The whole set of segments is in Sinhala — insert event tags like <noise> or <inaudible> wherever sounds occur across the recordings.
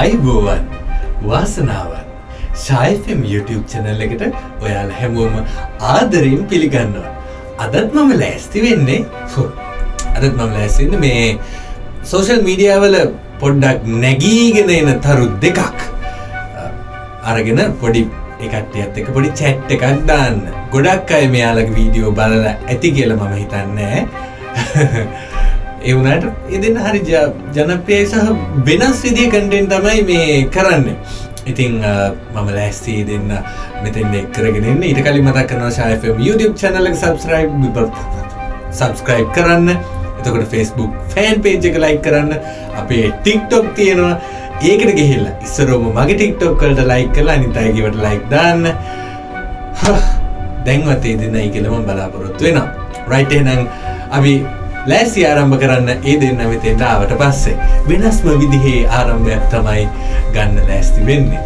ආයිබෝවන් වාසනාවන්. ශයිෆම් YouTube චැනල් එකට ඔයාල හැමෝම ආදරයෙන් පිළිගන්නවා. අදත් මම ලෑස්ති වෙන්නේ හො අදත් මම ලෑස්සින්න මේ සෝෂල් මීඩියාවල පොඩ්ඩක් නැගීගෙන එන තරු දෙකක්. අරගෙන පොඩි එකටත් එක පොඩි චැට් එකක් දාන්න. ගොඩක් අය මෙයාලක වීඩියෝ බලලා ඇති කියල මම හිතන්නේ. එවුනට එදෙන හරි ජනප්‍රියයි සහ වෙනස් විදිය කටෙන් තමයි මේ කරන්න. ඉතිං මම ලෑස්තී දෙන්න මෙතෙන් එක්කරගෙනන්න ඉට කලි මතක් කරන ශයෆම් YouTube චනලක් සබස්ක්‍රයිබ් සබස්ක්‍රයිබ් කරන්න. එතකොට ෆෙස්බුක් ෆෑන් පේජ් එක ලයි කරන්න. අපේ ටික්ටොක් තියෙනවා. ඒකට ගෙහිල්ල ඉස්සරෝම මගේ ටික්ටොක් කලට ලයි කලා අනිතයිගවට ලයික් දාන්න. දැන්වතේ දෙන්නයි කියලම බලාපොරොත්තු වෙනවා. රයිටේ නං අපි ලෑසි ආරම්භ කරන්න ඒ දෙන්න මෙතෙන්ට ආවට පස්සේ වෙනස්ම විදිහේ ආරම්භයක් තමයි ගන්න ලෑස්ති වෙන්නේ.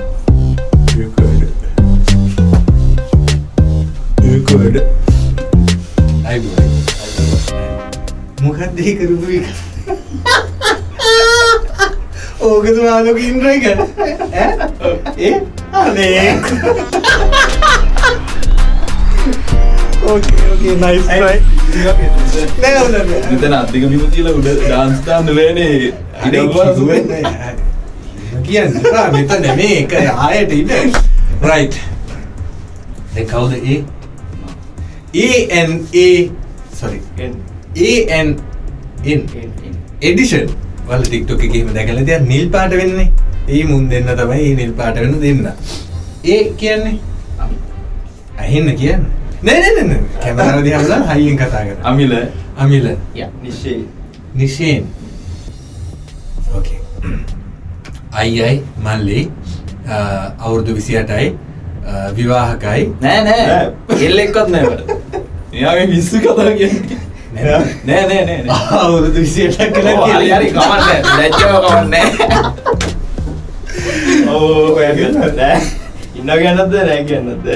<laughs> මොකක්දේ කරපු එක. ඕකතු මාලොක ඉන්ද්‍ර එක? ඒ? අනේ. ඕකේ ඕකේ නයිස් නයි මෙතන අධික බිම තියලා උඩ ඩාන්ස් දාන්න බෑනේ. කියන්න. මෙතන මේ එක ආයට ඉන්න. රයිට් දැන් කවුද? ඒ ඒ sorry. AN in එඩිෂන් වල ටික්ටොක එකම දැකල දෙයක් නිල් පාට වෙන්නේ ඒ මුන් දෙන්න තමයි ඒ නිල් පාට වෙන දෙන්න. ඒ කියන්නේ? ඇහෙන්න කියන්න. නෑනන කැමරාව දිහලා හයියෙන් කතා කර අමිල. අමිල. නිශ්ෂේ නිශයෙන් ඕකේ අයියි මල්ලි අවුරුදු විසි අටයි විවාහකයි. නෑ නෑ. එල්ල එක්කොත් නෑවට එයාගේ විස්සු කතා කියන්නේ නෑ. නෑ? නෑ අවුරුදු විසියටක් කළ හරි හරි කමන්න ලැජ්ජාව කමන්න ඕ නෑ. ඉන්න කියන්නද නෑ කියන්නද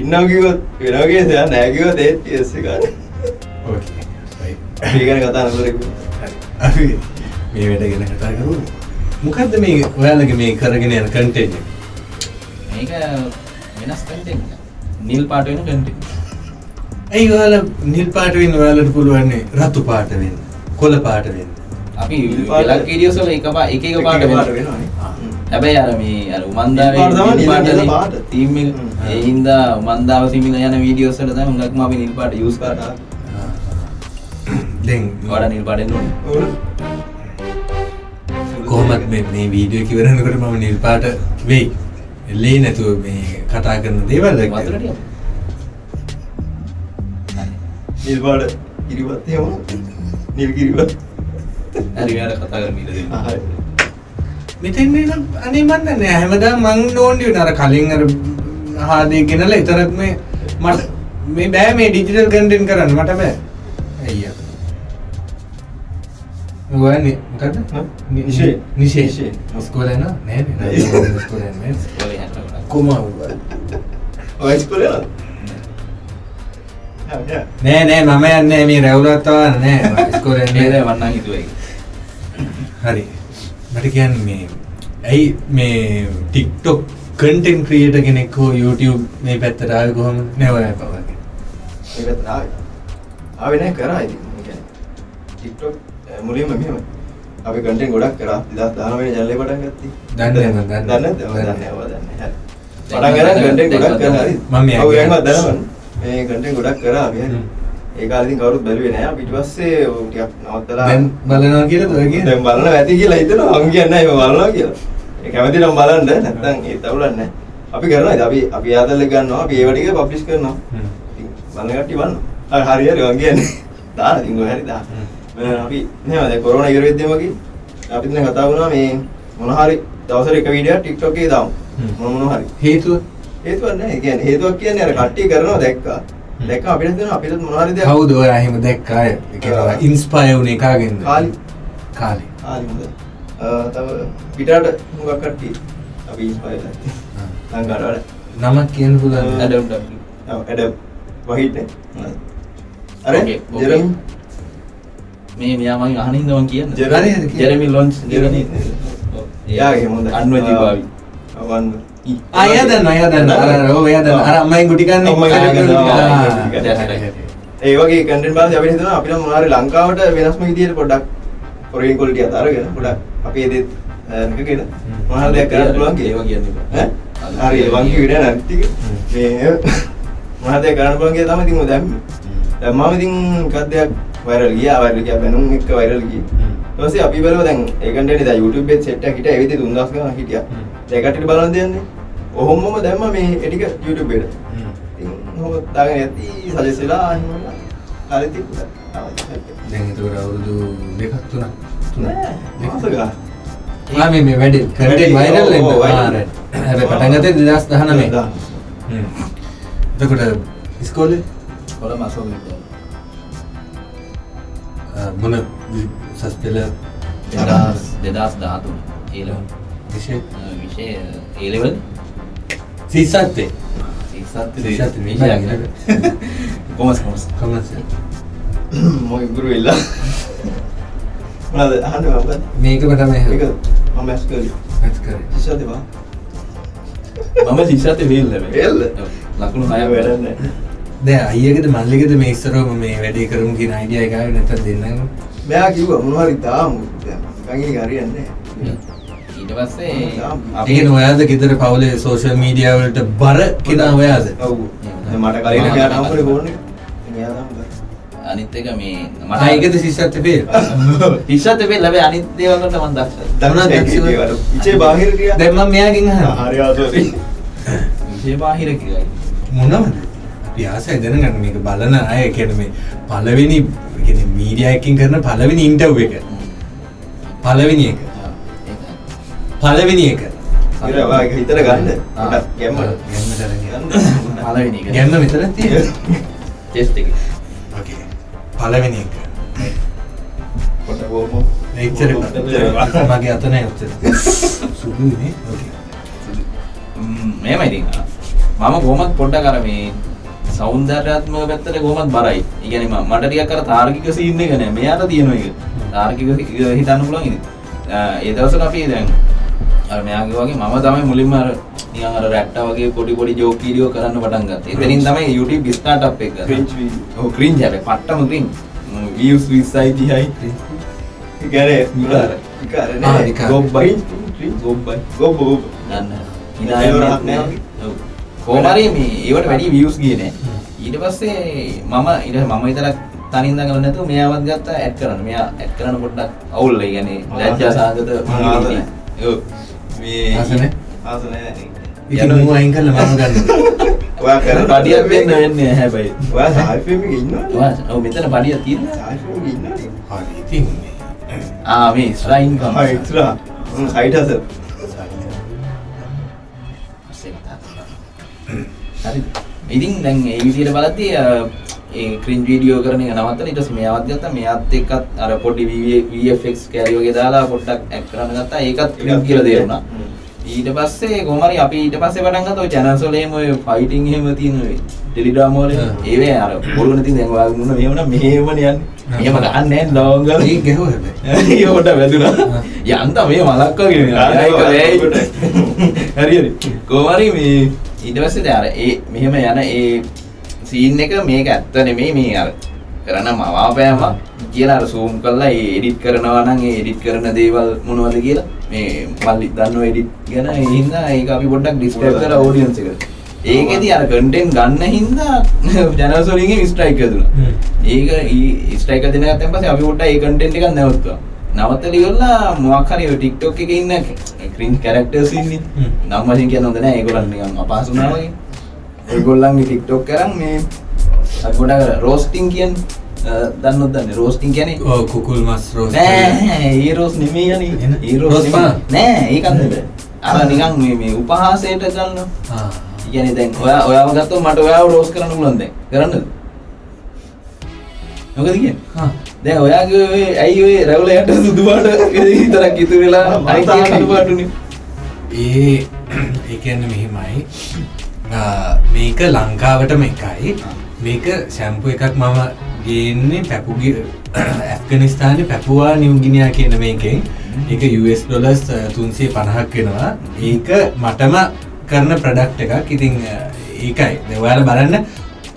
ඉන්නම් කිව්වොත් වෙනවගේ දෙයක් නෑ කිව්වොත් ඒත් ටියස් එක අපි ගැන කතා නොකරමු අපි මේ වැඩ ගැන කතා කරු මොකක්ද මේ ඔයාලගේ මේ කරගෙන යන කන්ටෙන්ට් මේක වෙනස් කන්ටෙන්ට් නිල් පාට වෙන කන්ටෙන්ට් ඇයි ඔයාලා නිල් පාට වෙන්න ඔයාලට පුළුවන්නේ රතු පාට වෙන්න කොළ පාට වෙන්න. අපි පාට- වෙලක් වීඩියෝස් වල එක පා එක එක පාට පාට වෙනවා. වෙනවානේ. හැබැයි අර මේ අර උමන්දාවේ පාට නිල් පාට. තීම්. ඒ හින්දා උමන්දාව සිමිල යන වීඩියෝස් වල තමයි හුඟක්ම අපි නිල් පාට යූස් කරා දැන් වඩා නිල් පාටෙන් ඕනේ. කොහොමත් මේ මේ වීඩියෝ කිවරනකට මම නිල් පාට වෙයි. එල්ලේ නැතුව මේ කතා කරන දේවල් එක්ක. වතුර ටිකක් නිල් පාට කිරිවත් එහෙම නිල් කිරිවත් හරි මෙයාට කතා කරමු ඊට දෙන්න. හරි. මෙතෙන් නම් අනේ මන් දන්නේ. හැමදාම මං ඕන්ඩි වෙන අර කලින් අර හාදේ ගෙනලා විතරක් මේ මට මේ බෑ මේ ඩිජිටල් කන්ටෙන්ට් කරන්න. මට බෑ. අයියා ඔයනේ මොකද? නිෂේ. නිෂේ. ඉස්කෝලේ නෑ <laughs> නෑ? නෑ නෑ. ඉස්කෝලේ නෑ. හැට ගොඩක් කොමා ඔය ඉස්කෝලේ යනවද? නෑ නෑ මම යන්නේ මේ රැවුලත් තවන්න නෑ <laughs> ඉස්කෝලේ නේද නෑ වන්නම් හිතුවා හරි මට කියන්න මේ ඇයි මේ ටික්ටොක් කන්ටෙන් ක්‍රියට කෙනෙක් හෝ YouTube මේ පැත්තට ආවේ කොහොම නැවය පවගේ මේ පැත්තට ආවේ. ආවේ නැහැ කරා ඉතින්. ඒ කියන්නේ TikTok මුලින්ම මෙහෙම. අපි content ගොඩක් කරා 2019 ජනලේ පටන් ගත්තී. දන්නේ නැහැ මම දන්නේ. දන්නේ දන්නේ. දන්නේ. දන්නේ. පටන් ගන්න content ගොඩක් කරා හරි. මම මේ දනවන්න. මේ content ගොඩක් කරා අපි හරි. ඒ කාලේ ඉතින් කවුරුත් බැලුවේ. අපි ඊට පස්සේ ටිකක් නවත්තලා දැන් බලනවා කියලාද ඔය කියන්නේ දැන් බලන ඇති කියලා හිතනවා මම කියන්නේ නැහැ මම බලනවා කියලා. ඒ කැමති නම් බලන්න නැත්නම් ඒ තවුලක් නැහැ. අපි කරනවා ඉතින් අපි අපි ආතල් එක ගන්නවා අපි ඒව ටික පබ්ලිෂ් කරනවා. ඉතින් බලන කට්ටිය බලනවා. හරි හරි මම කියන්නේ. දාලා ඉතින් ඔය හරි දාන්න. මම අපි නේද දැන් කොරෝනා ඉවර වෙද්දිම වගේ අපි දැන් කතා වුණා මේ මොන හරි දවසට එක වීඩියෝයක් TikTok එකේ දාමු. මොන මොන හරි. හේතුව හේතුවක් නැහැ. ඒ කියන්නේ හේතුවක් කියන්නේ අර කට්ටිය කරනවා දැක්කා. දැක්ක අපිට දෙන අපිට මොනවාරි දෙයක් කවුද ඔය එහෙම දැක්කා? ආ. ඉන්ස්පයර් වුණේ කාගෙන්ද? කාලි. කාලේ. කාලි හොඳ තව පිටාට හුඟක් කට්ටිය අපි ඉන්ස්පයර් ලංකාවට වඩා නමක් කියන්න පුළුවන් ඇඩම් ඔව්, ඇඩම් වහිට් නේ අර. ජෙරම් මේ මෙයා මගේ අහනින්ද මං කියන්න? ජෙරමි- හරි, හරි, කියන්න. ජෙරමි ලොන්ච් දෙවෙනි යාගේ හොඳ. අන්වජීභාවි වන් අය දන්න අය දන්න අර ඔය දන්න අර අම්මයි ගුටි හරි. ඒ වගේ කන්ටෙන්ට් බලද්දී අපිට හිතෙනවා අපිට මොනවාරි ලංකාවට වෙනස්ම විදියට පොඩ්ඩක් කොරියන් ක්වොලිටි අත අරගෙන පොඩ්ඩක් අපේ දෙත් එකගෙන මොනවාරි දෙයක් කරන්න පුළුවන් ඒවා කියන්න. ඈ? හරි ඒ වගේ විඩියෝ නැති ටික. මේ මොනවාරි දෙයක් කරන්න පුළුවන් කියලා තමයි ඉතින් දැම්මේ. දැන් මම ඉතින් එකක් දෙයක් වෛරල් ගියා. වෛරල් ගියා බැනුම් එක්ක වෛරල් ගියේ. ඊට පස්සේ අපි බලුවා දැන් ඒ කන්ටෙන්ට් දැන් YouTube එකේ සෙට් එකක් හිටියා. ඒ විදිහට 3000 ගණන් හිටියා කට්ටියට බලන්න දෙන්නේ ඔහොමම දැම්මා මේ ඒ ටික YouTube එකට හ්ම්. ඉතින් ඔහොම දාගෙන යද්දි සජෙස් වෙලා එහෙම කාලෙත් තිබුණා. දැන් එතකොට අවුරුදු දෙකක් තුනක් තුනක් මාස ගාන. ආ මේ මේ වැඩි කන්ටෙන්ට් වයිරල් වෙන්න ඔව්, ආ viral. right. හැබැයි පටන් ගත්තේ 2019 දහන. හ්ම්. එතකොට ඉස්කෝලේ විද්‍යාලය. ආ, මොන සස් පෙළ දෙදස් දෙදස් විෂය ඒලෙවල් සිස්සත් විෂය කොමස් කොමස් කොමර්ස් මොයි ගුරු වෙලා. මොනවද අහන්න මොකද? මේකම තමයි මේක මම මැස් කරේ. මැච් කරේ ඉස්සරද බා. මම සිසත වේල් වේල්ද? ලකුණු හය වැඩක් වැඩන්න නැහැ. දැන් අයියකද මල්ලිකද මේ ඉස්සරවම මේ වැඩේ කරමු කියන අයිඩියා එක ආවේ නැත්නම් දෙන්නම මෙයා කිව්වා මොනවාරි දාමු. දැන් නිකන් ඒක හරියන්නේ නැහැ. ඊට පස්සේ ඒ කියන්නේ ඔයාද ගෙදර පවුලේ සෝෂල් මීඩියා වලට බර කෙනා ඔයාද ඔව්. මට කලින් මෙයා නම්බරේ ෆෝන් එක. මෙයා තමයි. අනිත් එක මේ මට ඒකද සිස්සත් පෙළ හිෂත් වෙල් ලැබේ අනිත් දේවල්කට මම දක්ෂයි දක්ෂ දක්ෂ ඒකේ වල. ඉචේ බාහිර ටික. දැන් මම මෙයාගෙන් අහනවා. හරි ආසෝරි. විශේෂ බාහිර කියයි මොනවද? අපි ආසයි දැනගන්න මේක බලන අය කියන මේ පළවෙනි කියන්නේ මීඩියා එකකින් කරන පළවෙනි ඉන්ටර්වයු එක. පළවෙනි එක පළවෙනි එක හිතට ගන්න. ගැම්ම. ගන්න. පළවෙනි එක ගැම්ම මෙතන තියෙන ටෙස්ට් එක. මගේ අත නෑ ඔච්චර සුදුනේ ඕකේ මේම ඉතින් මම කොහොමත් පොඩ්ඩක් අර මේ සෞන්දර්යාත්මක පැත්තට කොහොමත් බරයි. ඒ කියන්නේ මම- මට ටිකක් අර තාර්කික සීන් එක නෑ. මෙයාට තියෙන එක. තාර්කික සි- හිතන්න පුළුවන් ඉතින්. ආ, ඒ දවස්වල අපි දැන් අර මෙයාගේ වගේ මම තමයි මුලින්ම අර නිකන් අර රැට්ටා වගේ පොඩි පොඩි ජෝක් වීඩියෝ කරන්න පටන් ගත්තා. එතනින් තමයි YouTube ස්ටාර්ට් අප් එක. Cringe video. ඔව් ක්‍රින්ජ් හැබැයි පට්ටම ක්‍රින්ජ්. views 20යි 30යි. ඉගැනේ විකාර. විකාර ආ, නෑ. ගොබ්බයි. ගොබ්බයි. ගොබ්බ ගොබ්බ. දන්න. ඒවරක් නෑ. ඔව්. කොහොම හරි මේ ඒවට වැඩි views ගියේ නෑ. ඊට පස්සේ මම ඊට මම විතරක් තනින් දඟල නැතුව මෙයාවත් ගත්තා ඇඩ් කරන්න. මෙයා ඇඩ් කරන්න පොඩ්ඩක් අවුල් ඒ කියන්නේ ලැජ්ජා සාගත නෑ. ඔව්. මේ ආස නෑ? ආස නෑ. ඉතින් මූ අයින් කරලා මම ගන්නවා <laughs> ඔයා කරන පඩියක් දෙන්න වෙන්නේ හැබැයි. ඔයා සායි ෆිල්ම් එකේ ඉන්නවද? ඔයා ඔව් මෙතන පඩියක් තියෙනවා. සායි ෆිල්ම් එකේ ඉන්නවද? හරි ඉතින් ආ මේ ස්ට්‍රයින් කම්. හා එක්ස්ට්‍රා. මම සයිඩ් හසල්. හරි. ඉතින් දැන් ඒ විදිහට බලද්දී ඒ ක්‍රින්ජ් වීඩියෝ කරන එක නවත්තලා ඊට පස්සේ මෙයාවත් ගත්තා. මෙයාත් එක්කත් අර පොඩි VFX කැරි වගේ දාලා පොඩ්ඩක් ඇක්ට් කරන්න ගත්තා. ඒකත් ක්‍රින්ජ් කියලා තේරුණා. ඊට පස්සේ කොහොම හරි අපි ඊට පස්සේ පටන් ගත්තා ඔය channels වල එහෙම ඔය ෆයිටිං එහෙම තියෙන ඔය ටෙලිග්‍රෑම් වල. ඒවේ අර බොරුවන තියෙන දැන් ඔයාගේ මුණ මෙහෙම නම් මෙහෙමනේ යන්නේ. මෙහෙම ගහන්නේ නැහැ ලෝංගල. ඒක ගැහුවා හැබැයි <laughs> ඒක පොඩ්ඩක් වැදුනා. යන්ත මේ මලක් වගේ නේ. ගන්න. හරි හරි. කොහොම හරි මේ ඊට පස්සේ දැන් අර ඒ මෙහෙම යන ඒ සීන් එක මේක ඇත්ත නෙමෙයි මේ අර කරන මවාපෑම කියලා අර zoom කරලා ඒ edit කරනවා නම් ඒ edit කරන දේවල් මොනවද කියලා මේ මල්ලි දන්නව edit ගැන ඒ හින්දා ඒක අපි පොඩ්ඩක් describe කරලා audience එකට. ඒකෙදි අර content ගන්න හින්දා <laughs> channels වලින් දුන්නා. හ්ම්. ඒක ස්ට්‍රයික දෙන ගත්තන් පස්සේ අපි පොඩ්ඩක් ඒ කන්ටෙන්ට් එකක් නැවතුවා. නවත්තලා ඉවරලා මොකක් හරි ඔය TikTok එකේ ඉන්න ක්‍රින්ජ් කැරක්ටර්ස් ඉන්නේ. නම් වශයෙන් කියන්න හොඳ නැහැ. ඒගොල්ලන් නිකන් අපහසු වුණා වගේ. ඒගොල්ලන්ගේ TikTok කරන් මේ පොඩ්ඩක් රෝස්ටිං කියන්නේ අ, දන්නවද දන්නේ රෝස්ටිං කියන්නේ ඔව් කුකුල් මස් රෝස් නෑ ඒ රෝස් නෙමෙයි යන්නේ. එහෙනම්? ඒ රෝස් රෝස් නෙමෙයි. පාන? නෑ ඒකත් නෙමෙයි. අර නිකන් මේ උපහාසයට. ආ කියන්නේ දැන් ඔයා ඔයාව ගත්තොත් මට ඔයාව රෝස් කරන්න කරන්නද මොකද කියන්නේ හා දැන් ඔයාගේ ඔය ඇයි රැවුල යට සුදු පාට විතරක් ඉතුරු වෙලා අයි කියන සුදු පාටුනේ ඒ ඒකන්න මෙහෙමයි මේක ලංකාවටම එකයි. මේක සැම්පු එකක් මම ගේන්නේ පැපුගි <coughs> ඇෆ්ගනිස්ථානය පැපුවා නිවගිනියා කියන මේකෙන්. ඒක US ඩොලස් තුන්සේ පණහක් වෙනවා. ඒක මටම කරන ප්‍රඩක්් එකක්. ඉතිං අ, ඒකයි. දෙවාල බලන්න.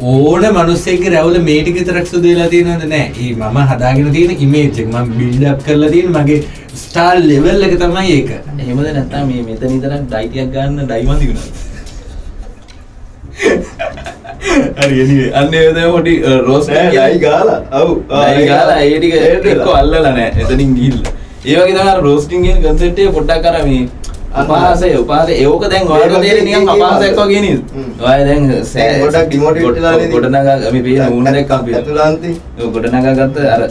ඕන මනුස්සෙක් රැවල මේටික තරක් සුදේලා තියෙනද නෑ. ඒ මම හදාගෙන තියෙන ඉමේජ්ෙක් ම බිල්ඩක් කරලා තියෙන මගේ ස්ටාල් ලෙවල් එක තමයි ඒක. එහෙමද නැත්නම් මේ මෙතන ඉඳලා ඩයිටියක් ගන්න ඩයිමන්දි වුණා හරි එනිවේ අන්න පොඩි රෝස් ලයි ගාලා? ඔව් ගාලා. ඒ ටික එක්ක අල්ලලා නෑ. එතනින් ගිහිල්ලා. ඒ වගේ තමයි රෝස්ටිං කියන concept එක පොඩ්ඩක් අර මේ උපහාසය උපහාසය ඒක දැන් ඔයාලට තේරෙන්නේ නිකන් අපහාසයක් වගේ නේද. ඔයා දැන් දැන් ගොඩක් demotivate වෙලා නේද? ගොඩනගා අපි පේන ඌන දැක්කම පේන ඇතුළාන්තේ. ඔව් ගොඩනගා ගත්ත අර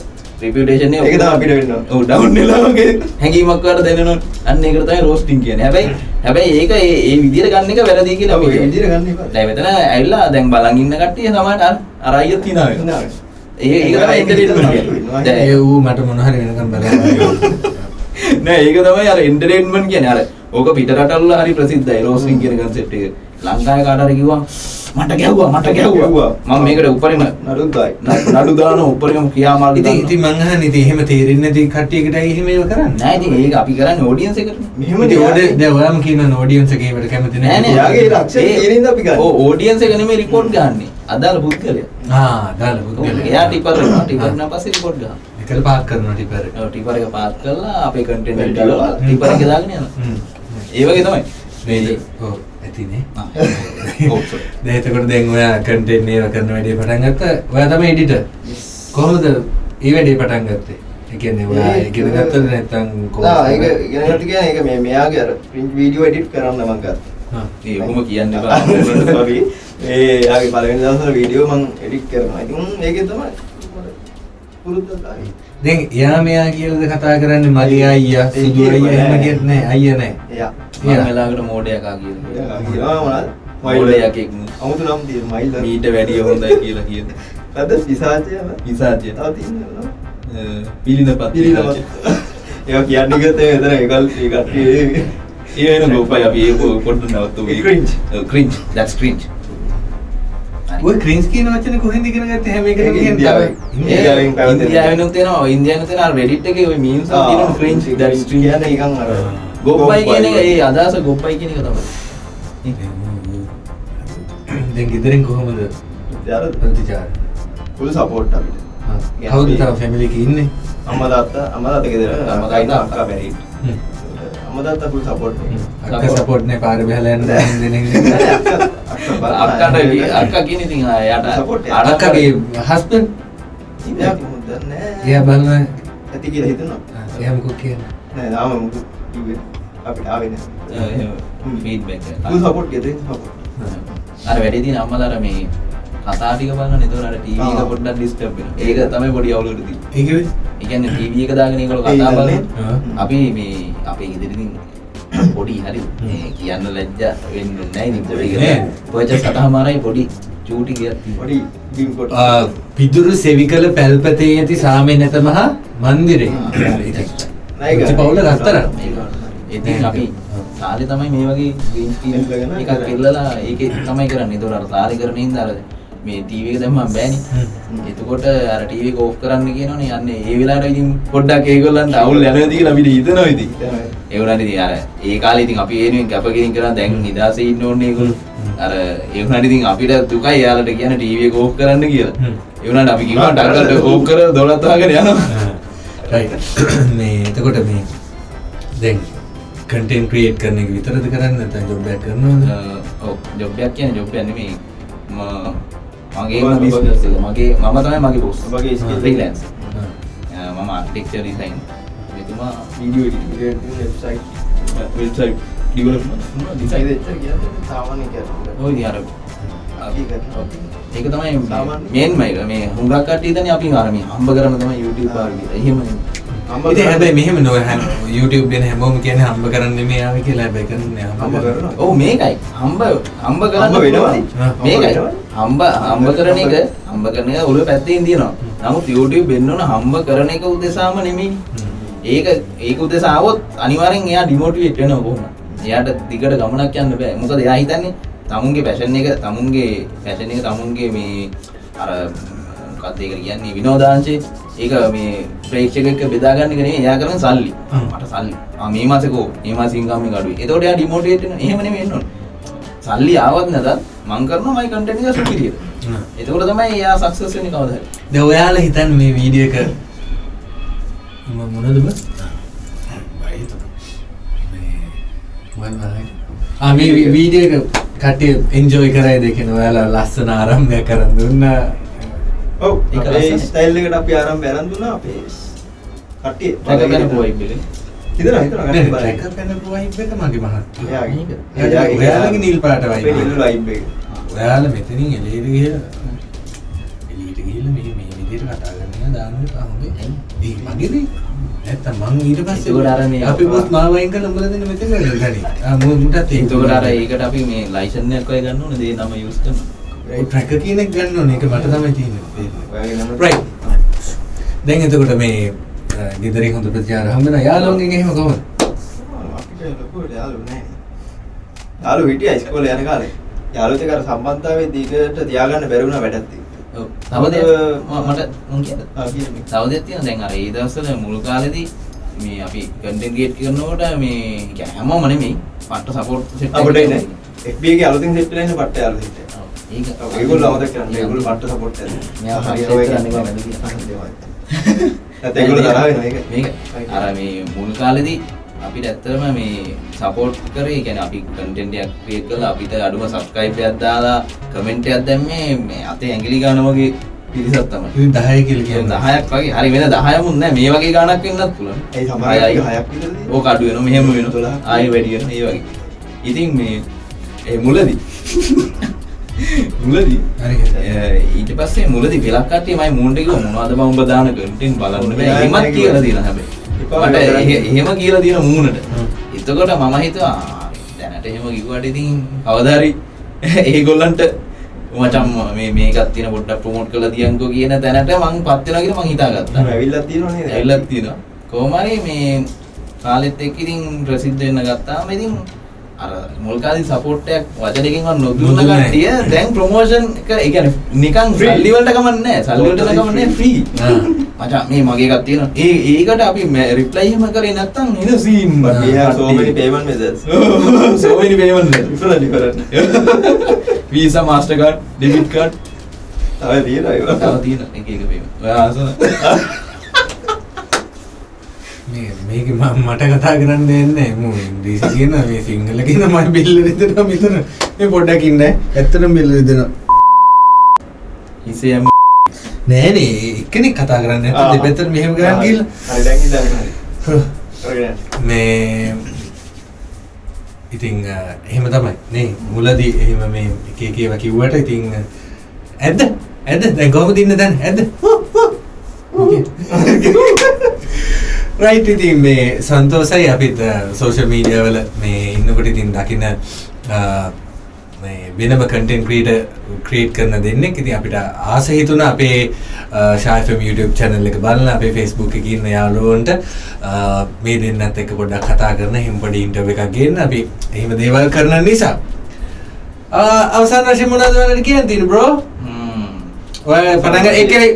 රිපියුටේෂන් එක. ඒක තමයි අපිට වෙන්න ඕන. ඔව් ඩවුන් වෙලා වගේ. හැඟීමක් වට දැනෙනවා. අන්න ඒකට තමයි රෝස්ටිං කියන්නේ. හැබැයි හැබැයි ඒක ඒ ඒ විදිහට ගන්න එක වැරදි කියලා අපි ඒ විදිහට ගන්න එපා. දැන් මෙතන ඇවිල්ලා දැන් බලන් ඉන්න කට්ටිය සමහරට අර අර අයියත් තියනවා නෑ. ඒ ඒක තමයි එන්ටර්ටේන්මන්ට් කියන්නේ. දැන් ඒ ඌ මට මොනහරි වෙනකම් බලන්න <laughs> නෑ ඒක තමයි අර එන්ටර්ටේන්මන්ට් කියන්නේ. අර ඕක පිට රටවල හරි ප්‍රසිද්ධයි රෝස්ටිං කියන concept එක. ලංකාවේ කාට හරි කිව්වා මට ගැහුවා මට ගැහුවා. ගැහුවා. මම මේකට උඩරිම නඩුද්දායි. නඩු දාන උඩරිම ක්‍රියාමාර්ග ඉතින් ඉතින් මං අහන්නේ ඉතින් එහෙම තේරෙන්නේ නැති කට්ටියකට ඇයි එහෙම ඒව කරන්නේ? නෑ ඉතින් ඒක අපි කරන්නේ ඔඩියන්ස් එකට. මෙහෙම ඉතින් දැන් ඔයාම කියන ඔඩියන්ස් එකේ ඒවට කැමති නෑ. නෑ එයාගේ ලක්ෂණ ඉඳ අපි ගන්න. ඔව් ඔඩියන්ස් එක නෙමෙයි රිපෝට් ගන්නෙ. අදාළ පුද්ගලයා. ආ ඔව්, පුද්ගලයා. එයා ටිපර් වෙනවා. ටිපර් වෙනා පස්සේ රිපෝට් ගන්නවා එකල පාක් කරනවා ටිපර් එක. ඔව් ටිපර් එක පාත් කරලා අපේ කන්ටෙන්ට් එක ටිපර් එක දාගෙන යනවා. හ්ම්. ඒ වගේ තමයි. මේ ඔව් ඇතිනේ sorry. <laughs> දැන් ඔයා කන්ටෙන්ට් ඒව කරන වැඩේ පටන් ගත්තා ඔයා තමයි එඩිටර් කොහොමද ඒ වැඩේ පටන් ගත්තේ ඒ කියන්නේ ඔයා ඒක- ඉගෙන ගත්තද නැත්නම් නෑ ඒක ඉගෙන ගන්න කියන්නේ ඒක මේ මෙයාගේ අර print video edit කරන්න මම ගත්තා. හා. ඒ ඔහොම කියන්න sorry. ඒ යාගේ පළවෙනි දවස්වල වීඩියෝ මම edit කරනවා. ඉතින් ඒකේ තමයි පුරුද්දක් ආවේ. දැන් එයා මෙයා කියලාද කතා කරන්නේ මලි අයියා සුදු අයියා එහෙම නෑ. කියත් නෑ අයියා නෑ එයා. මම වෙලාවකට මෝඩයක් ආ කියනවා කියනවා මොනවද? මෝඩයක් එක්ක අමුතු නම් තියෙන මයිල්. මීට වැඩිය හොඳයි කියලා කියන අද පිසාචය නේද? පිසාචය තව තියෙනවා. පිළිඳපත් පිළිදමත්. ඒවා කියන්නේ ගත්තේ එතන ඒකල් ඒ කට්ටිය ඒ වෙන ගොපයි අපි ඒක පොඩ්ඩක් නවත්තු ඒ cringe. ක්‍රින්ජ් that's cringe ඔය ක්‍රින්ස් කියන වචනේ කොහෙන්ද ඉගෙන ගත්තේ හැම එකකම ඒක කියන්නේ ඉන්දියාවේ. ඉන්දියාවේ. ඉන්දියාවෙන් පැවතෙන. ඉන්දියාවෙනුත් තියෙනවා ඉන්දියාවෙනුත් තියෙනවා අර Reddit එකේ ওই memes එකක් තියෙනවා cringe that's cringe කියන්නේ නිකන් අර ගොප්පයි කියන එක ඒ අදහස ගොප්පයි කියන එක තමයි දැන් ගෙදරින් කොහොමද යාර ප්‍රතිචාර ෆුල් සපෝට් අපිට. හා. කවුද තව ෆැමිලි එකේ ඉන්නේ අම්මා තාත්තා අම්මා තාත්තා ගෙදර අම්මා තාත්තා. අක්කා මැරිඩ්. තාත්තා ෆුල් සපෝට්. අක්ක සපෝට් නේ පාර බහලා යන දැන් දෙනෙක් අක්කට අක්කා කියන ඉතින් එක. අර- අක්කගේ හස්බන්ඩ් ඉතින් මුද්ද නෑ. එයා බලන ඇති කියලා හිතනවා. එයා මොකක් කියන්නේ නෑ තාම මුදු කිව්වේ අපිට ආවේ නෑ. feedback එක. සපෝට් ගෙදරින් සපෝට්. අර වැඩි තියෙන අම්මලා මේ කතා ටික බලන නේද අර ටීවී එක. පොඩ්ඩක් ඩිස්ටර්බ් වෙනවා. ඒක තමයි පොඩි අවුලකට තියෙන්නේ. ඒක වෙයි ඒ කියන්නේ ටීවී එක දාගෙන ඒගොල්ලෝ කතා. බලන. අපි මේ අපේ ගෙදරින් පොඩි හරි කියන්න ලැජ්ජා වෙන්නේ නැහැ ඉතින් පොඩි. පොඩි සතහමාරයි පොඩි චූටි ගියක් පොඩි ඩීම් කොට. ආ, පිදුරු සෙවිකල පැල්පතේ ඇති සාමේ නැත මහා මන්දිරේ ආ. ඉතින් නෑ, ඒක- පුංචි පවුල රත්තරන් ඉතින් අපි සාලේ තමයි මේ වගේ ග්‍රීන් ස්ක්‍රීන් එකක් ඉල්ලලා ඒකේ තමයි කරන්නේ. ඒතකොට අර සාලේ කරන හින්දා අර මේ ටීවී එක දැම්මම බෑනේ. එතකොට අර ටීවී එක ඕෆ් කරන්න කියනවනේ යන්නේ ඒ වෙලාවට ඉතින් පොඩ්ඩක් ඒගොල්ලන්ට අවුල් යනවා කියලා අපිට හිතනවා ඉතින්. ඒ වුණාට ඉතින් අර ඒ කාලේ ඉතින් අපි ඒනුවෙන් කැපකිරීම කරා දැන් නිදාසේ ඉන්න ඕනේ ඒගොල්ලෝ. අර ඒ වුණාට ඉතින් අපිට දුකයි එයාලට කියන්නේ ටීවී එක ඕෆ් කරන්න කියලා. වුණාට අපි කිව්වා ටක්කට ඕෆ් කර දොලත් වහගෙන යනවා. රයිට් <coughs> මේ එතකොට මේ දැන් කන්ටෙන්ට් ක්‍රියේට් කරන එක විතරද කරන්නේ නැත්නම් ජොබ් එකක් කරනවද ඔව් ජොබ් එකක් කියන්නේ ජොබ් එකක් නෙමෙයි. ම- එක. මගේ මම තමයි මගේ බොස්. skill. ෆ්‍රීලන්ස්. මම ආර්කිටෙක්චර් ඩිසයින්. මෙතුමා video editing website. Website development design design. දෙච්ච කියන්නේ සාමාන්‍ය කියන්නේ. ඔය ඉතින් අර. ඒක තමයි සාමාන්‍ය. මේන්ම එක මේ හුඟක් කට්ටිය ඉතින් අපි අර මේ හම්බ කරන තමයි YouTube කියලා. එහෙම හම්බ ඉතින්. හැබැයි මෙහෙම හැම YouTube ගැන හැමෝම කියන්නේ හම්බ කරන්න මේ ආව කියලා හැබැයි කරන්නේ හම්බ කරනවා. ඔව් මේකයි හම්බ හම්බ කරන්න. හම්බ මේකයි. හම්බ හම්බ කරන එක හම්බ කරන එක උළු පැත්තෙන් තියෙනවා නමුත් YouTube වෙන්නන හම්බ කරන එක උදෙසාම නෙමෙයි. ඒක ඒක උදෙසා ආවොත් අනිවාර්යෙන් එයා ඩිමෝටිවේට් වෙනවා කොහොමද එයාට දිගට ගමනක් යන්න බෑ මොකද එයා හිතන්නේ තමුන්ගේ පැෂන් එක තමුන්ගේ පැෂන් එක තමුන්ගේ මේ අර මොකක්ද ඒකට කියන්නේ විනෝදාංශේ ඒක මේ ප්‍රේක්ෂක එක්ක බෙදා ගන්න එක නෙමෙයි. එයා කරන සල්ලි. මට සල්ලි. ආ මේ මාසේ කෝ? මේ මාසේ ඉන්කම් එක අඩුයි. එතකොට එයා ඩිමෝටිවේට් වෙනවා. එහෙම නෙමෙයි වෙන්න ඕනේ. සල්ලි ආවත් නැතත් මං කරනවා මයි කන්ටෙන්ට් එක සුපිරියර්. එතකොට තමයි එයා සක්සස් වෙන්නේ කවදා හරි. දැන් ඔයාලා හිතන්නේ මේ වීඩියෝ එක. මම මොනද බ? ආ මේ වී- වීඩියෝ එක කට්ටිය එන්ජොයි කරයිද කියන ඔයාලා ලස්සන ආරම්භයක් කරන් දුන්නා. ඔව් ඒක අපේ. ස්ටයිල් එකට අපි ආරම්භය අරන් දුන්නා අපේ කට්ටිය ටැග් කරන පොයි පිළි හිතනවා හිතනවා නෑ කට්ටිය බලන්න. ට්‍රැකර් පැනපු වයිබ් එක මගේ මහත්තයා. එයාගේ එයාගේ- නිල් පාට වයිබ්. නිල් වයිබ් එක ඔයාලා මෙතනින් එළියට ගිහලා එළියට ගිහලා මේ මේ විදිහට කතා කරනවා දාන්න එපා හොඳේ. ඒ මගේනේ. නැත්තම් මං ඊට පස්සේ එතකොට අර මේ අපි බොස් මාව වයින් කරලා උඹලා දෙන්න මෙතන ගනි. <laughs> ආ මු මුටත් ඒක. එතකොට අර ඒකට අපි මේ ලයිසන් එකක් ඔය ගන්න ඕනේ දේ නම යූස් කරනවා ඔය ට්‍රැකර් කියන එක ගන්න ඕනේ. ඒක මට තමයි තියෙන්නේ. right. දැන් එතකොට මේ ගෙදරින් හොඳ ප්‍රතිචාර හම්බ වෙනවා. යාළුවන්ගෙන් එහෙම කොහොමද? යාළුවෝ. යාළුවෝ හිටියා ඉස්කෝලේ යන කාලේ. යාළුවොත් එක්ක අර සම්බන්ධතාවයේ දීකට තියාගන්න බැරි වුණා වැඩක් තියෙනවා. ඔව් තව දෙයක් ම- මට මං කියද ආ කියන්නේ. තව දෙයක් තියෙනවා දැන් අර ඒ දවස්වල මුල් කාලෙදී මේ අපි කන්ටෙන්ට් ක්‍රියේට් කරනකොට මේ හැමෝම නෙමෙයි පට්ට සපෝට් සෙට් අපිට ඉන්නේ FB එකේ අලුතින් සෙට් වෙලා ඉන්න පට්ට යාළුවෝ හිටියා. ඒක ඒගොල්ලෝ අවද කරන්නේ ඒගොල්ලෝ බට්ට සපෝට් කරන්නේ මෙයා හරියට කරන්නේ නැහැ නේද කියලා <laughs> ඒගොල්ලෝ තරහ වෙනවා ඒක මේක අර මේ මුල් කාලෙදී අපිට ඇත්තටම මේ සපෝට් කරේ කියන්නේ අපි කන්ටෙන්ට් එකක් ක්‍රියේට් කරලා අපිට අඩුම සබ්ස්ක්‍රයිබ් එකක් දාලා කමෙන්ට් එකක් දැම්මේ මේ අතේ ඇඟිලි ගන්න වගේ පිරිසක් තමයි. 10 කියලා කියන්නේ 10ක් වගේ. හරි වෙන 10ක් මුත් නෑ. මේ වගේ ගාණක් වෙන්නත් පුළුවන්. ඒ සමහර අය 6ක් විතරද? ඕක අඩු වෙනවා. මෙහෙම වෙනවා. 12ක්. ආයෙ වැඩි වෙනවා. ඒ වගේ. ඉතින් මේ ඒ මුලදී <laughs> මුලදී ඊට පස්සේ මුලදී වෙලක් කට්ටිය මයි මූණට කිව්වා මොනවද බං උඹ දාන කන්ටෙන්ට් බලන්න බෑ. එහෙමත් කියලා. තියෙනවා හැබැයි. මට එහෙම කියලා තියෙන මූණට. එතකොට මම හිතුවා දැනට එහෙම කිව්වට ඉතින් කවදා හරි <laughs> ඒගොල්ලන්ට මචං මේ මේකත් තියෙන පොඩ්ඩක් ප්‍රොමෝට් කරලා තියන්කෝ කියන තැනට මං පත් වෙනවා කියලා මං හිතාගත්තා. ඇවිල්ලා තියෙනවා නේද? ඇවිල්ලත් තියෙනවා. කොහොම හරි මේ කාලෙත් එක්ක ඉතින් ප්‍රසිද්ධ වෙන්න ගත්තාම ඉතින් අර මුල් කාලේ සපෝට් එකක් වචනකින්වත් නොදුන්න නැහැ. කට්ටිය දැන් ප්‍රොමෝෂන් එක ඒ කියන්නේ නිකන්. සල්ලි වලට කමන්නේ නැහැ. සල්ලි වලට කමන්නේ free. ෆ්‍රී. මචං මේ මගේ එකක් තියෙනවා. ඒ ඒකට අපි රිප්ලයි එහෙම කරේ නැත්තම් එන scene we have so many payment methods. <laughs> so many payment methods. Different, different. <laughs> Visa, Mastercard, debit card. තව තියෙනවා ඒවා. තව තියෙන එක එක payment. ඔයා අසන. <laughs> මේක මම මට කතා කරන්න දෙන්නේ මු ඉංග්‍රීසි කියන මේ සිංහල කියන මම බිල්ල රිදෙනවා මෙතන මේ පොඩ්ඩක් ඉන්න. ඇත්තටම බිල්ල රිදෙනවා. හිසේ යම නෑ නේ එක්කෙනෙක් කතා කරන්න. නැත්නම් දෙපැත්තට මෙහෙම කරන් ගිහලා හරි දැන් ඉඳන් හරි. මේ ඉතින් එහෙම තමයි. නේ මුලදී එහෙම මේ එක එක ඒවා කිව්වට ඉතින් ඇද්ද? ඇද්ද? දැන් කොහොමද ඉන්න දැන්? ඇද්ද රයිට් ඉතින් මේ සන්තෝසයි අපිත් සෝෂල් මීඩියා වල මේ ඉන්නකොට ඉතින් දකින්න මේ වෙනම කන්ටෙන්ට් ක්‍රියේටර් ක්‍රියේට් කරන දෙන්නෙක්. ඉතින් අපිට ආස හිතුණා අපේ ෂායිෆම් YouTube channel එක බලලා අපේ Facebook එකේ ඉන්න යාළුවන්ට මේ දෙන්නත් එක්ක පොඩ්ඩක් කතා කරන හිම් පොඩි ඉන්ටර්විව් එකක් ගේන්න. අපි එහෙම දේවල් කරන නිසා. අවසාන වශයෙන් මොනවද ඔයාලට කියන්න තියෙන්නේ බ්‍රෝ ඔය පටන් ගන්න. එක්කෙනෙක්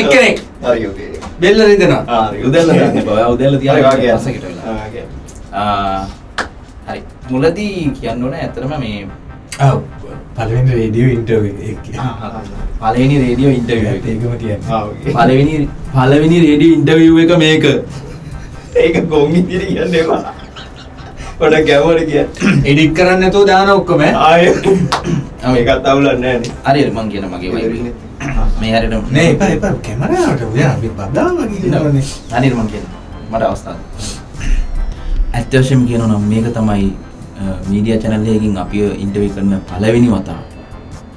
එක්කෙනෙක් හරි ඕකේ. බෙල්ල රිදෙනවා හරි උදැල්ල. ඔයා උදැල්ල හරි, තියාගෙන වාගේ. පස්සකට වෙලා. ආ, වාගේ හරි. මුලදී කියන්න ඕනේ ඇත්තටම මේ ඔව් පළවෙනි රේඩියෝ ඉන්ටර්විව් එක පළවෙනි රේඩියෝ ඉන්ටර්විව් එක. ඒකම කියන්නේ. පළවෙනි පළවෙනි රේඩියෝ ඉන්ටර්විව් එක මේක. ඒක ගොන් ඉදිරි කියන්න එපා. පොඩක් ගැවුවට කියන්න. එඩිට් කරන්න නැතුව දාන ඔක්කොම. ආයෙ. මේකත් අවුලක් නැහැ නේ. හරියට මං කියන මගේ වයිබ්. <coughs> මේ හරියට නෑ එපා එපා කැමරාවට ඔයා අපි බදාම කියනවනේ හරියට මං කියන. මට අවස්ථාවක්. ඇත්ත වශයෙන්ම කියනවා නම් මේක තමයි මීඩියා channel එකකින් අපිව ඉන්ටර්විව් කරන පළවෙනි වතාව.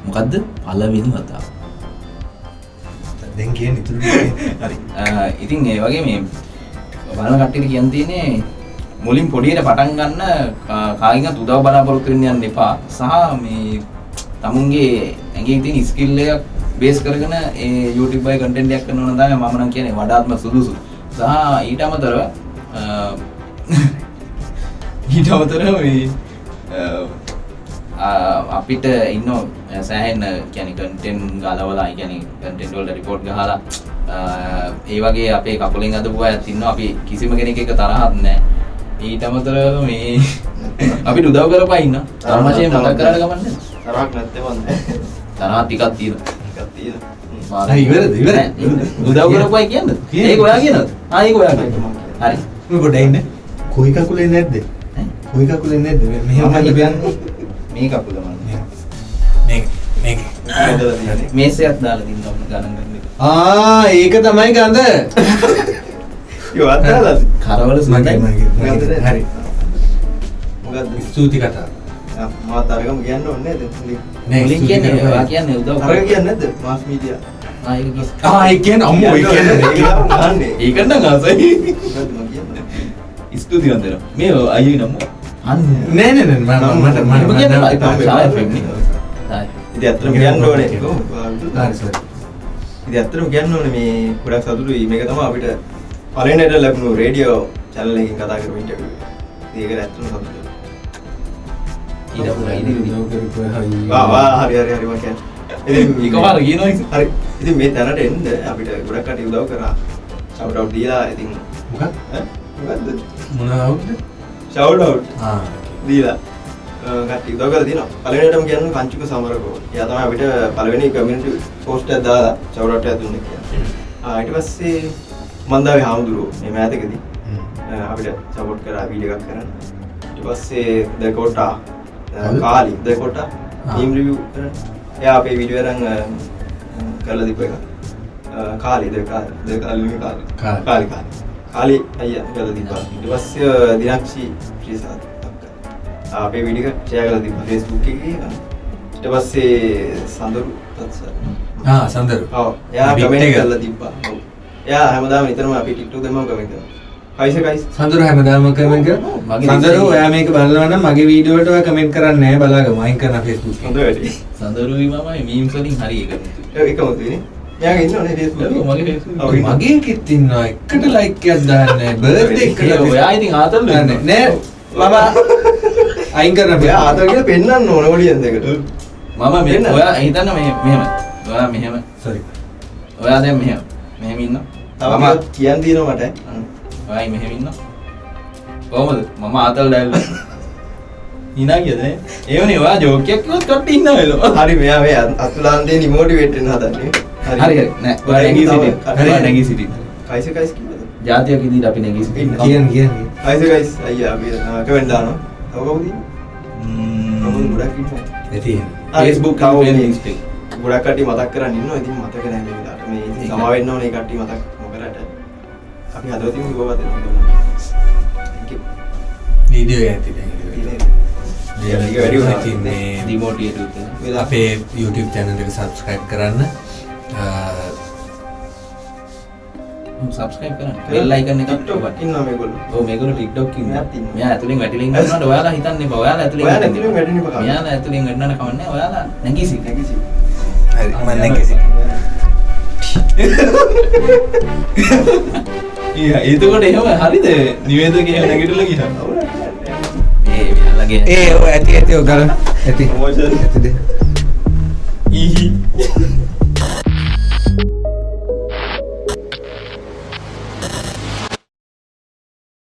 මොකද්ද? පළවෙනි වතාව. දැන් කියන්නේ ඉතුරු. <laughs> හරි. ඉතින් ඒ වගේ මේ බලන කට්ටියට කියන්න තියෙන්නේ මුලින් පොඩියට පටන් ගන්න කාගෙන්වත් උදව් බලාපොරොත්තු වෙන්න යන්න එපා සහ මේ තමුන්ගේ ඇඟේ තියෙන ස්කිල් එකක් බේස් කරගෙන ඒ YouTube එකේ කන්ටෙන්ට් එකක් කරනවා නම් තමයි මම නම් කියන්නේ වඩාත්ම සුදුසු. සහ ඊට අමතරව <laughs> ඊට අමතරව මේ අපිට ඉන්න සෑහෙන්න කියන්නේ කන්ටෙන්ට් ගලවලා කියන්නේ කන්ටෙන්ට් වලට රිපෝට් ගහලා ඒ වගේ අපේ කකුලෙන් අදපු අයත් ඉන්නවා. අපි කිසිම කෙනෙක් එක තරහක් නැහැ. ඊට අමතරව මේ <laughs> අපිට උදව් කරපා ඉන්න. තරම වශයෙන් මතක් කරලා ගමන්නේ තරහක් නැත්තේ වන්ද තරහ ටිකක් තියෙනවා ඉවරද? නෑ, උදව් කරපුවයි කියන්නද කියන්න. ඒක ඔයා කියනද ආ ඒක ඔයා කියන්න හරි මේ පොඩ්ඩක් ඉන්න. කොයි කකුලේ නැද්ද? කොයි කකුලේ නැද්ද? මෙහෙම මම බලන්න. මේ කකුල මම මේක මේක. මේසයක් දාලා දින්නවා ගණන් ගන්න. ආ ඒක තමයි ගඳ. යෝ අද්දාලාද කරවල සුන්දරයි. හරි. මොකද්ද ස්තුති කතා. මාත් අරගම කියන්න ඕනේ නේද මුලින් කියන්නේ. ඔයා කියන්නේ උදව් කරපුවා. කියන්නේ නැද්ද මාස් මීඩියා ආ ඒක කිස්. ආ ඒ කියන්නේ අම්මෝ ඒ කියන්නේ ඒක නම් ආසයි. මොකද්ද මම කියන්නේ ස්තුතිවන්ත වෙනවා. මේ අයියෝ නම. අන්න. නෑ නෑ නෑ මම මට මම මට කියන්නේ ඡාය ෆෙම් නේ. ඉතින් ඇත්තටම කියන්න ඕනේ හරි සර්. ඉතින් ඇත්තටම කියන්න ඕනේ මේ ගොඩක් සතුටුයි මේක තමයි අපිට පළවෙනිට ලැබුණු රේඩියෝ channel එකකින් කතා කරපු ඉන්ටර්විව්. ඉතින් ඒක ඇත්තටම සතුටුයි. කියනවා ඉතින්. හරි. ඉතින් මේ තැනට එන්න අපිට ගොඩක් කටි උදව් කරා. shout out දීලා ඉතින් මොකක් ඈ මොකද්ද? මොනවද? shout out ආ දීලා කරලා තියෙනවා. පළවෙනියටම කියන්නේ කංචුක සමරකෝ. එයා තමයි අපිට පළවෙනි කමියුනිටි පෝස්ට් එකක් දාලා shout out එකක් දුන්නේ කියන්නේ. ආ ඊට පස්සේ මන්දාවේ හාමුදුරුවෝ මේ මෑතකදී අ, අපිට සපෝට් කරා වීඩියෝ එකක් කරන්න. ඊට පස්සේ ද කොටා කවුද? කාලි ද කොටා ආ. ටීම් රිවිව් කරන්න. එයා අපේ අ, කරලා දීපු එක. කාලි ද කාලි කාලි නෙමෙයි කාලි. කාලි. කාලි කාලි. කාලි පස්සේ අ, දිනක්ෂි. ආ, අපේ වීඩියෝ එක ෂෙයා දීපා Facebook එකේ. ඊට පස්සේ සඳරු තත්සර්. ආ සඳරු ඔව් එයා කමෙන්ට්. කරලා තිබ්බා. එයා හැමදාම නිතරම අපි TikTok දැම්මම කමෙන්ට් කරනවා. කයිස කයිස. සඳරු හැමදාම කමෙන්ට් කර මගේ සඳරු ඔයා මේක බලනවා නම් මගේ වීඩියෝ වලට ඔයා කමෙන්ට් කරන්නේ නැහැ බලාගමු අයින් කරන Facebook හොඳ එකේ වැඩි. සඳරුයි මමයි මීම්ස් වලින් හරි එකතු. එකම තියෙන්නේ. මෙයාගේ ඉන්නවනේ Facebook. මගේ Facebook. ඉන්නවා. මගේ එකෙත් ඉන්නවා එකට ලයික් එකක් දාන්නේ බර්ත්ඩේ එකට ඔයා ඉතින් ආතල් නෑ නෑ මම අයින් කරන මෙයා ආතල් කියලා පෙන්වන්න ඕන ඔඩියන්ස් එකට. මම මේ. ඔයා හිතන්න මේ මෙහෙම. ඔයා මෙහෙම. සෝරි ඔයා දැන් මෙහෙම. මෙහෙම ඉන්න. තව කියන්න තියෙනවා මට. ඔයා මෙහෙම ඉන්න. කොහමද? මම ආතල් දැල්ල. හිනා කියද නේ? ඒවනේ ඔයා ජෝක් එකක් කිව්වොත් කට්ටි ඉන්න වෙලෝ. හරි මෙයා මේ අතුලාන්තේ නිමෝටිවේට් වෙන්න හදන්නේ. හරි හරි. නෑ ඔයා නැගී සිටින්න. ඔයා නැගී සිටින්න. කයිස කයිස් කිව්වද? ජාතියක් ඉදිරියට අපි නැගී සිටින්න. කියන්න කියන්න කයිස කයිස් අයියා අපි කමෙන්ට් දානවා. තව කවුද ඉන්නේ? ම්ම්. ගොඩක් ඉන්නවා. ඇති Facebook and මේ. ගොඩක් කට්ටිය මතක් කරන් ඉන්නවා. ඉතින් මතක නැහැ මේ විලාට. මේ ඉතින් ඒක. සමා වෙන්න ඕනේ කට්ටිය මතක්. අපි හදවතින් you. වීඩියෝ එක ඇති මේ. වෙලා අපේ YouTube channel එක subscribe කරන්න subscribe කරන්න. bell icon එකක් TikTok ඔබට. ඉන්නවා මේගොල්ලෝ. ඔව් මේගොල්ලෝ TikTok ඉන්නවා. මෙයා ඇතුලෙන් වැටිලා ඉන්නවනේ ඔයාලා හිතන්න එපා. ඔයාලා ඇතුලෙන් ඔයාලා වැටෙන්න එපා. මෙයාලා ඇතුලෙන් වැටෙන්න කමන්නේ. ඔයාලා නැගී සිටින්න. නැගී සිට. හරි මම නැගී ඊයා <laughs> <laughs> එතකොට එහෙම හරිද? නිවේදකේ නැගිටලා ගියා. ඒ මෙයාලගේ ඒ ඔය ඇති ඇති ඔය ගල ඇති Promotion. ඇතිද ඊහි